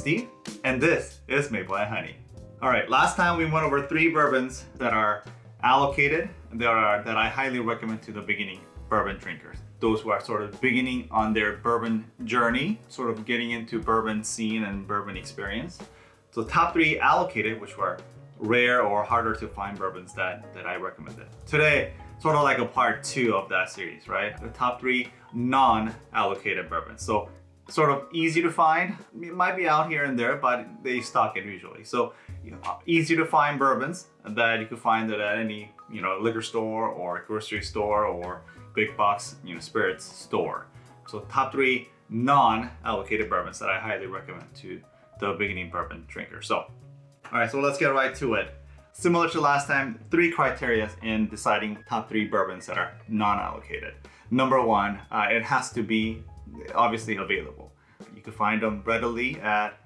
Steve, and this is Maple and Honey. All right, last time we went over three bourbons that are allocated, that, are, that I highly recommend to the beginning bourbon drinkers. Those who are sort of beginning on their bourbon journey, sort of getting into bourbon scene and bourbon experience. So top three allocated, which were rare or harder to find bourbons that, that I recommended. Today, sort of like a part two of that series, right? The top three non-allocated bourbons. So sort of easy to find. It might be out here and there, but they stock it usually. So you know, easy to find bourbons that you could find it at any you know liquor store or grocery store or big box you know spirits store. So top three non-allocated bourbons that I highly recommend to the beginning bourbon drinker. So, all right, so let's get right to it. Similar to last time, three criteria in deciding top three bourbons that are non-allocated. Number one, uh, it has to be obviously available. You can find them readily at,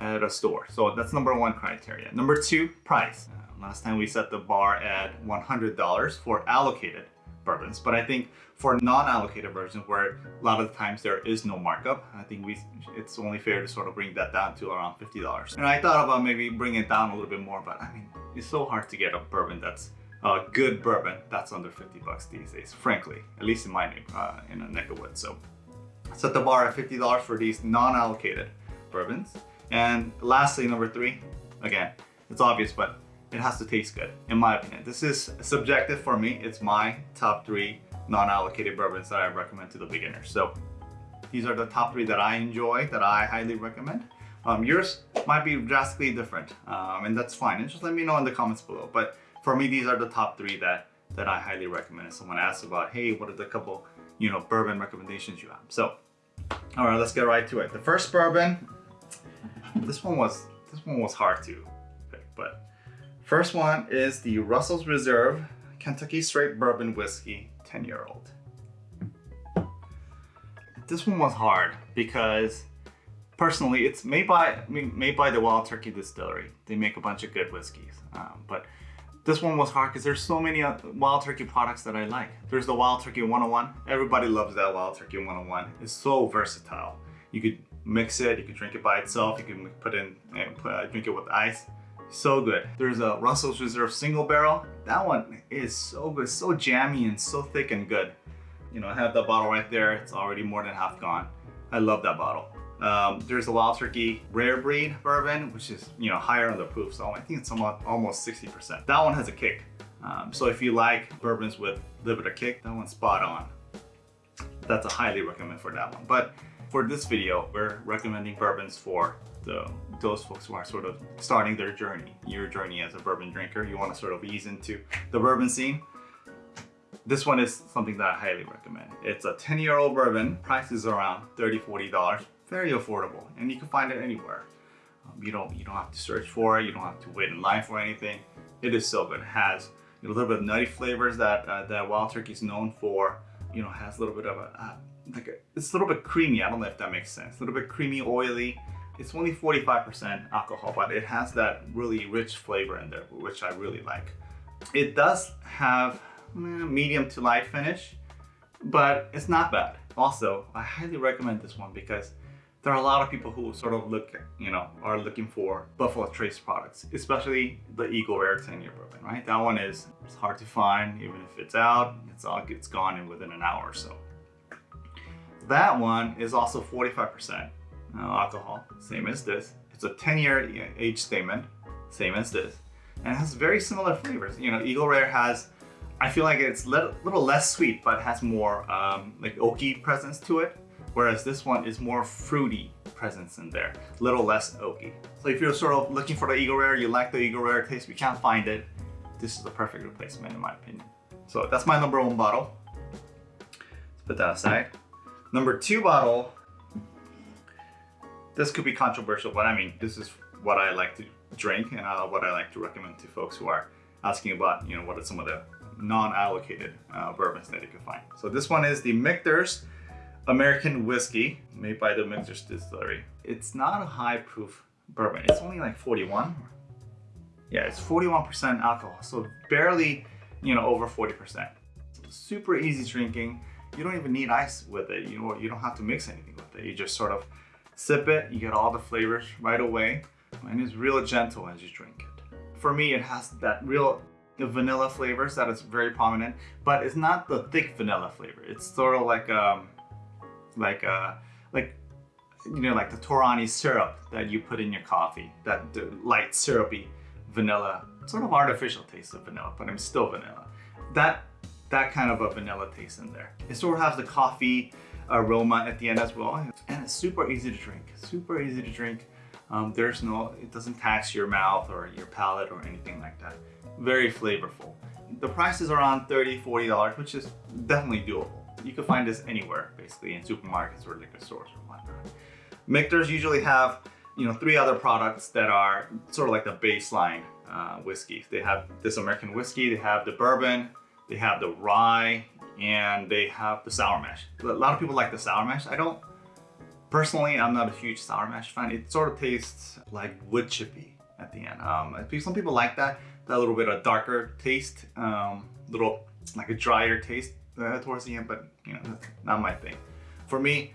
at a store. So that's number one criteria. Number two, price. Uh, last time we set the bar at $100 for allocated bourbons, but I think for non-allocated versions where a lot of the times there is no markup, I think we it's only fair to sort of bring that down to around $50. And I thought about maybe bringing it down a little bit more, but I mean, it's so hard to get a bourbon that's a good bourbon that's under 50 bucks these days, frankly, at least in my uh, in a neck of wood. So set the bar at $50 for these non-allocated bourbons. And lastly, number three, again, it's obvious, but it has to taste good, in my opinion. This is subjective for me. It's my top three non-allocated bourbons that I recommend to the beginners. So these are the top three that I enjoy, that I highly recommend. Um, yours might be drastically different, um, and that's fine. And just let me know in the comments below. But for me, these are the top three that, that I highly recommend. If someone asks about, hey, what are the couple, you know, bourbon recommendations you have? So, all right, let's get right to it. The first bourbon, this one was, this one was hard to pick, but first one is the Russell's Reserve Kentucky Straight Bourbon Whiskey 10 year old. This one was hard because personally, it's made by made by the Wild Turkey Distillery. They make a bunch of good whiskeys, um, but this one was hard because there's so many Wild Turkey products that I like. There's the Wild Turkey 101. Everybody loves that Wild Turkey 101. It's so versatile. You could mix it, you could drink it by itself, you can put in and put, uh, drink it with ice. So good. There's a Russell's Reserve single barrel. That one is so good, so jammy and so thick and good. You know, I have the bottle right there. It's already more than half gone. I love that bottle. Um, there's a Wild Turkey Rare Breed Bourbon, which is, you know, higher on the proof. So I think it's almost 60%. That one has a kick. Um, so if you like bourbons with a little bit of kick, that one's spot on. That's a highly recommend for that one. But for this video, we're recommending bourbons for the, those folks who are sort of starting their journey, your journey as a bourbon drinker. You want to sort of ease into the bourbon scene. This one is something that I highly recommend. It's a 10 year old bourbon. Price is around $30, $40 very affordable and you can find it anywhere. Um, you don't you don't have to search for it. You don't have to wait in line for anything. It is so good. It has a little bit of nutty flavors that uh, that Wild Turkey is known for. You know, has a little bit of a uh, like a, it's a little bit creamy. I don't know if that makes sense. A little bit creamy, oily. It's only 45% alcohol, but it has that really rich flavor in there, which I really like. It does have eh, medium to light finish, but it's not bad. Also, I highly recommend this one because there are a lot of people who sort of look, you know, are looking for Buffalo Trace products, especially the Eagle Rare 10 year bourbon, right? That one is it's hard to find, even if it's out, it's all it's gone in within an hour or so. That one is also 45% uh, alcohol, same as this. It's a 10 year age statement, same as this. And it has very similar flavors. You know, Eagle Rare has, I feel like it's a little, little less sweet, but has more um, like oaky presence to it whereas this one is more fruity presence in there, a little less oaky. So if you're sort of looking for the Eagle Rare, you like the Eagle Rare taste, you can't find it, this is the perfect replacement in my opinion. So that's my number one bottle. Let's put that aside. Number two bottle, this could be controversial, but I mean, this is what I like to drink and uh, what I like to recommend to folks who are asking about, you know, what are some of the non-allocated uh, bourbons that you can find. So this one is the Michter's American whiskey made by the Michter's Distillery. It's not a high proof bourbon. It's only like 41. Yeah, it's 41% alcohol. So barely, you know, over 40%. Super easy drinking. You don't even need ice with it. You know, you don't have to mix anything with it. You just sort of Sip it, you get all the flavors right away, and it's real gentle as you drink it. For me, it has that real vanilla flavors that is very prominent, but it's not the thick vanilla flavor. It's sort of like um, like uh, like you know, like the Torani syrup that you put in your coffee, that light syrupy vanilla, sort of artificial taste of vanilla, but I'm still vanilla. That that kind of a vanilla taste in there. It sort of has the coffee aroma at the end as well, and it's super easy to drink. Super easy to drink. Um, there's no, it doesn't tax your mouth or your palate or anything like that. Very flavorful. The price is around $30, $40, which is definitely doable. You can find this anywhere, basically, in supermarkets or liquor stores or whatnot. Michter's usually have, you know, three other products that are sort of like the baseline uh, whiskey. They have this American whiskey, they have the bourbon, they have the rye, and they have the sour mash. A lot of people like the sour mash. I don't, personally, I'm not a huge sour mash fan. It sort of tastes like wood chippy at the end. Um, some people like that, that little bit of darker taste, um, little like a drier taste uh, towards the end, but you know, not my thing. For me,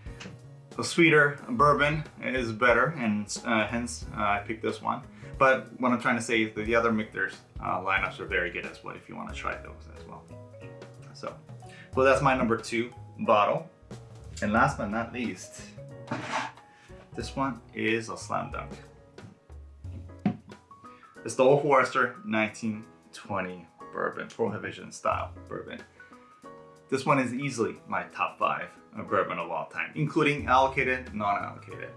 a sweeter bourbon is better, and uh, hence uh, I picked this one. But what I'm trying to say is that the other Michter's uh, lineups are very good as well if you want to try those as well. So, well, that's my number two bottle. And last but not least, this one is a slam dunk. It's the Old Forester 1920 bourbon, Prohibition style bourbon. This one is easily my top five bourbon of all time, including allocated, non-allocated.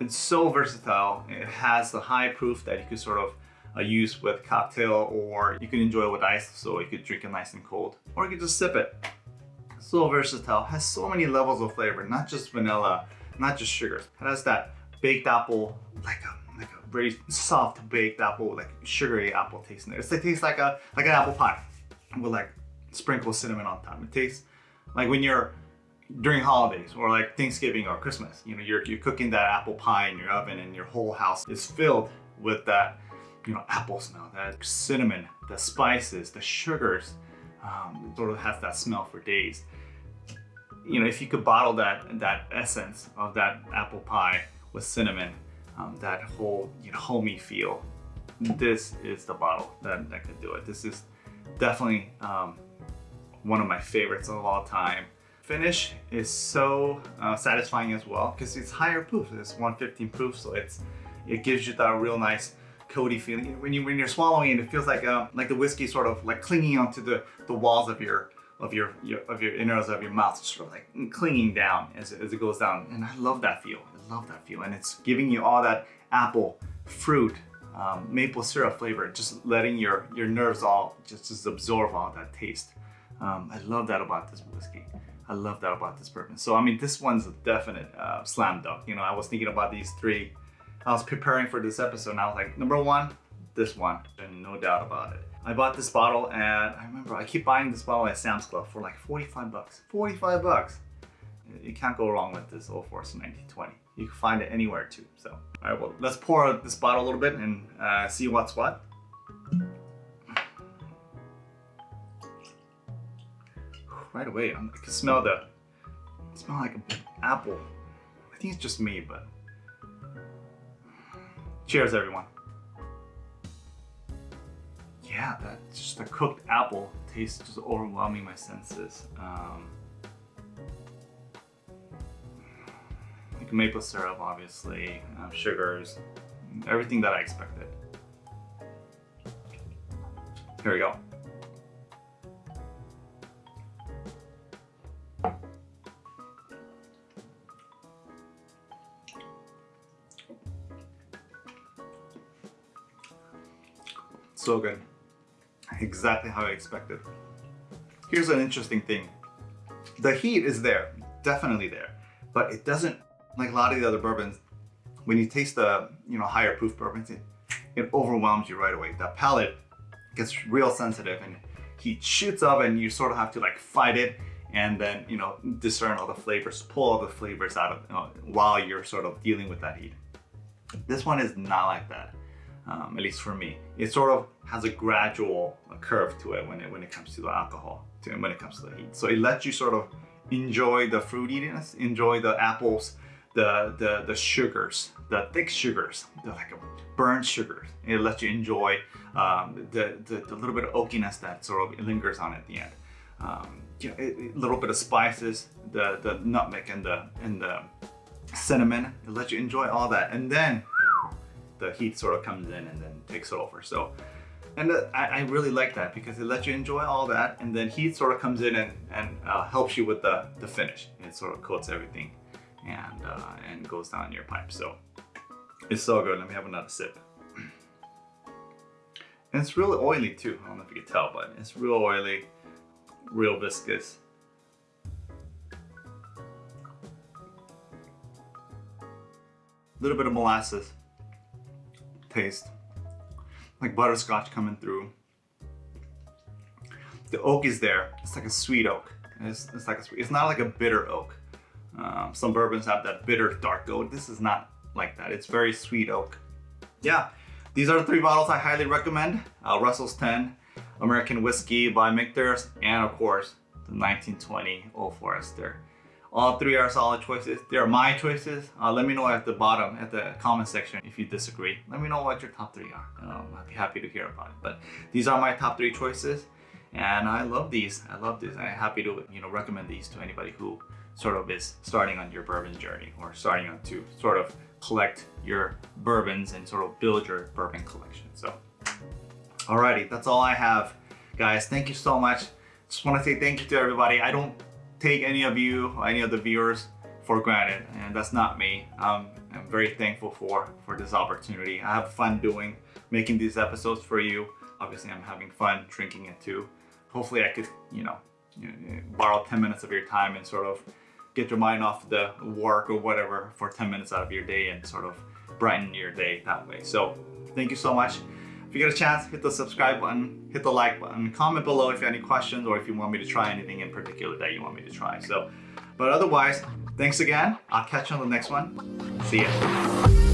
It's so versatile. It has the high proof that you could sort of uh, use with cocktail or you can enjoy it with ice so you could drink it nice and cold or you could just sip it. So versatile, has so many levels of flavor, not just vanilla, not just sugars. It has that baked apple, like a, like a very soft baked apple, like sugary apple taste in there. It's, it tastes like a like an apple pie with like sprinkle cinnamon on top. It tastes like when you're during holidays or like Thanksgiving or Christmas, you know, you're, you're cooking that apple pie in your oven and your whole house is filled with that, you know, apple smell, that cinnamon, the spices, the sugars, um, sort of has that smell for days. You know, if you could bottle that, that essence of that apple pie with cinnamon, um, that whole, you know, homey feel, this is the bottle that, that could do it. This is definitely um, one of my favorites of all time. Finish is so uh, satisfying as well because it's higher proof. It's 115 proof, so it's it gives you that real nice coaty feeling. When you when you're swallowing it, it feels like uh, like the whiskey sort of like clinging onto the the walls of your of your, your of your innards of your mouth, sort of like clinging down as, as it goes down. And I love that feel. I love that feel, and it's giving you all that apple, fruit, um, maple syrup flavor, just letting your your nerves all just, just absorb all that taste. Um, I love that about this whiskey. I love that about this bourbon. So, I mean, this one's a definite uh, slam dunk. You know, I was thinking about these three. I was preparing for this episode and I was like, number one, this one, and no doubt about it. I bought this bottle and I remember I keep buying this bottle at Sam's Club for like 45 bucks. 45 bucks. You can't go wrong with this Old Forester 1920. You can find it anywhere too. So, all right, well, let's pour this bottle a little bit and uh, see what's what. Right away. I can smell the, smell like an apple. I think it's just me, but cheers everyone. Yeah, that just the cooked apple tastes just overwhelming my senses. Um, like maple syrup, obviously, um, sugars, everything that I expected. Here we go. So good. Exactly how I expected. Here's an interesting thing. The heat is there, definitely there, but it doesn't, like a lot of the other bourbons, when you taste the you know higher proof bourbons, it, it overwhelms you right away. The palate gets real sensitive and heat shoots up and you sort of have to like fight it and then you know discern all the flavors, pull all the flavors out of you know, while you're sort of dealing with that heat. This one is not like that um, at least for me. It sort of has a gradual curve to it when it, when it comes to the alcohol, to, when it comes to the heat. So it lets you sort of enjoy the fruitiness, enjoy the apples, the the the sugars, the thick sugars, the like burnt sugars. It lets you enjoy um, the, the the little bit of oakiness that sort of lingers on at the end. Um, a little bit of spices, the the nutmeg and the and the cinnamon. It lets you enjoy all that, and then the heat sort of comes in and then takes it over. So, and I, I, really like that because it lets you enjoy all that, and then heat sort of comes in and and uh, helps you with the the finish. It sort of coats everything, and uh, and goes down your pipe. So it's so good. Let me have another sip. And it's really oily too. I don't know if you can tell, but it's real oily, real viscous. A little bit of molasses taste, like butterscotch coming through. The oak is there. It's like a sweet oak. It's, it's like a sweet, it's not like a bitter oak. Um, some bourbons have that bitter dark oak. This is not like that. It's very sweet oak. Yeah, these are the three bottles I highly recommend. Uh, Russell's 10, American Whiskey by Michter's, and of course, the 1920 Old Forester. All three are solid choices. They are my choices. Uh, let me know at the bottom, at the comment section, if you disagree. Let me know what your top three are. Um, I'd be happy to hear about it. But these are my top three choices, and I love these. I love this. I'm happy to you know recommend these to anybody who sort of is starting on your bourbon journey or starting on to sort of collect your bourbons and sort of build your bourbon collection. So, alrighty, that's all I have, guys. Thank you so much. Just want to say thank you to everybody. I don't take any of you, any of the viewers for granted, and that's not me. Um, I'm very thankful for, for this opportunity. I have fun doing, making these episodes for you. Obviously, I'm having fun drinking it too. Hopefully I could, you know, borrow 10 minutes of your time and sort of get your mind off the work or whatever for 10 minutes out of your day and sort of brighten your day that way. So thank you so much. You get a chance, hit the subscribe button, hit the like button, comment below if you have any questions or if you want me to try anything in particular that you want me to try. So, but otherwise, thanks again. I'll catch you on the next one. See ya.